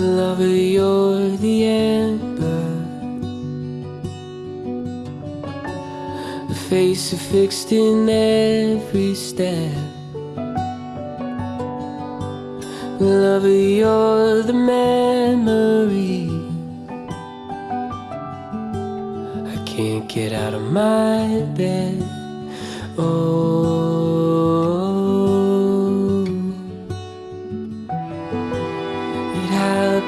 Lover, you're the amber. A face fixed in every step. Lover, you're the memory. I can't get out of my bed. Oh,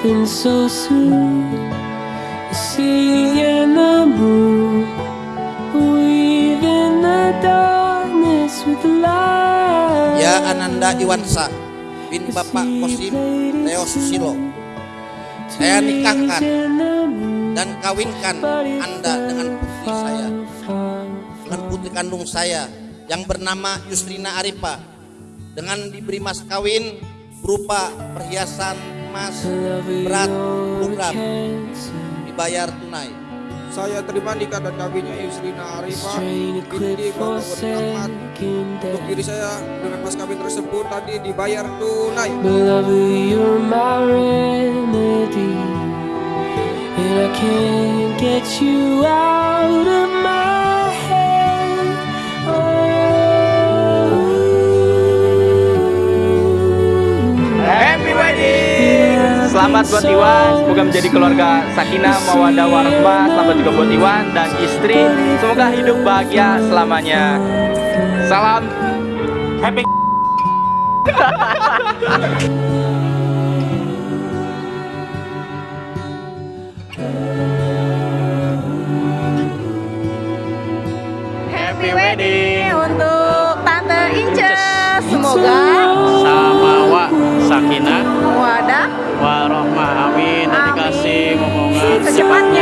happened so soon. And the moon weave in the darkness with light. Ya Ananda Iwansa bin Bapak Kosim Leo Susilo Saya nikahkan dan kawinkan Anda dengan putri saya Dengan putri kandung saya Yang bernama Yusrina Arifa Dengan diberi mas kawin berupa perhiasan emas berat 10 gram Dibayar tunai Saya terima nikah dan kawinnya Yusrina Arifah binti Bapak Muhammad. Untuk diri saya dengan mas kawin tersebut tadi dibayar tunai. Lover, you're my remedy, and I can't get you out Selamat buat Iwan, semoga menjadi keluarga sakinah, mawadah, warahmah. Selamat juga buat Iwan dan istri. Semoga hidup bahagia selamanya. Salam happy. Happy wedding untuk Tante Inces. Semoga sama wa Степан не